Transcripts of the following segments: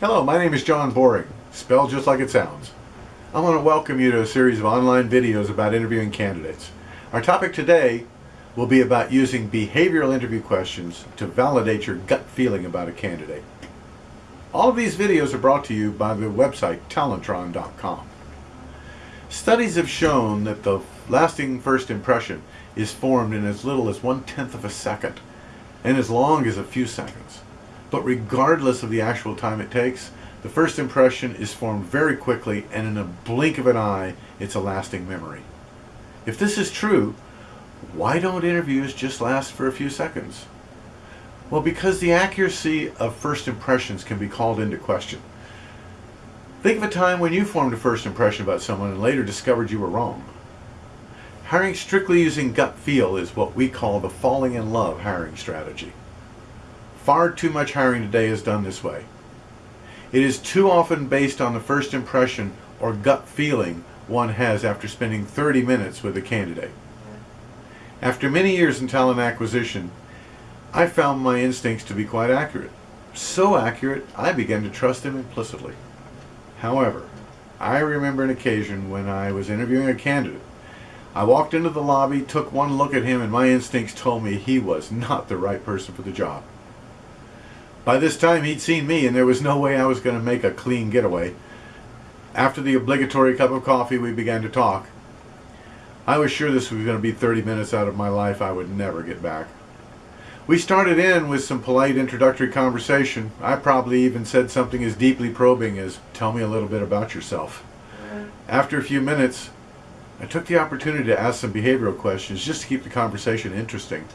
Hello, my name is John Boring, spelled just like it sounds. I want to welcome you to a series of online videos about interviewing candidates. Our topic today will be about using behavioral interview questions to validate your gut feeling about a candidate. All of these videos are brought to you by the website Talentron.com. Studies have shown that the lasting first impression is formed in as little as one-tenth of a second and as long as a few seconds. But regardless of the actual time it takes, the first impression is formed very quickly and in a blink of an eye, it's a lasting memory. If this is true, why don't interviews just last for a few seconds? Well, because the accuracy of first impressions can be called into question. Think of a time when you formed a first impression about someone and later discovered you were wrong. Hiring strictly using gut feel is what we call the falling in love hiring strategy. Far too much hiring today is done this way. It is too often based on the first impression or gut feeling one has after spending 30 minutes with a candidate. After many years in talent acquisition, I found my instincts to be quite accurate. So accurate, I began to trust them implicitly. However, I remember an occasion when I was interviewing a candidate I walked into the lobby, took one look at him, and my instincts told me he was not the right person for the job. By this time, he'd seen me, and there was no way I was going to make a clean getaway. After the obligatory cup of coffee, we began to talk. I was sure this was going to be 30 minutes out of my life I would never get back. We started in with some polite introductory conversation. I probably even said something as deeply probing as, tell me a little bit about yourself. After a few minutes, I took the opportunity to ask some behavioral questions just to keep the conversation interesting.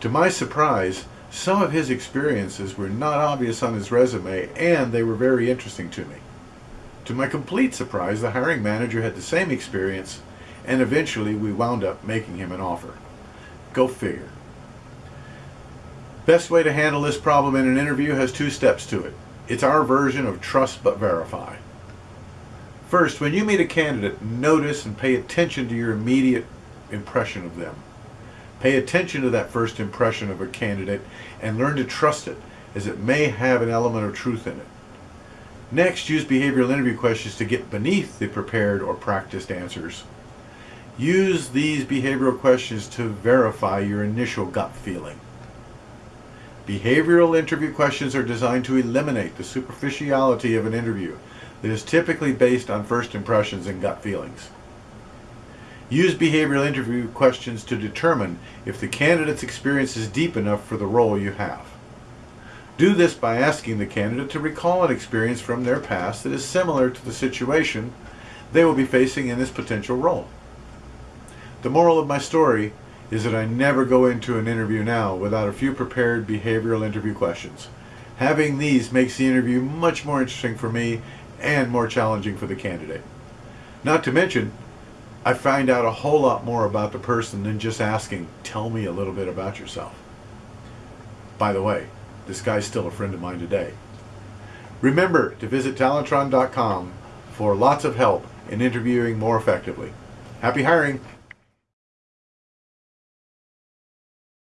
To my surprise, some of his experiences were not obvious on his resume and they were very interesting to me. To my complete surprise, the hiring manager had the same experience and eventually we wound up making him an offer. Go figure. Best way to handle this problem in an interview has two steps to it. It's our version of trust but verify. First, when you meet a candidate, notice and pay attention to your immediate impression of them. Pay attention to that first impression of a candidate and learn to trust it, as it may have an element of truth in it. Next, use behavioral interview questions to get beneath the prepared or practiced answers. Use these behavioral questions to verify your initial gut feeling. Behavioral interview questions are designed to eliminate the superficiality of an interview that is typically based on first impressions and gut feelings. Use behavioral interview questions to determine if the candidate's experience is deep enough for the role you have. Do this by asking the candidate to recall an experience from their past that is similar to the situation they will be facing in this potential role. The moral of my story is that I never go into an interview now without a few prepared behavioral interview questions. Having these makes the interview much more interesting for me and more challenging for the candidate. Not to mention, I find out a whole lot more about the person than just asking, tell me a little bit about yourself. By the way, this guy's still a friend of mine today. Remember to visit Talentron.com for lots of help in interviewing more effectively. Happy hiring!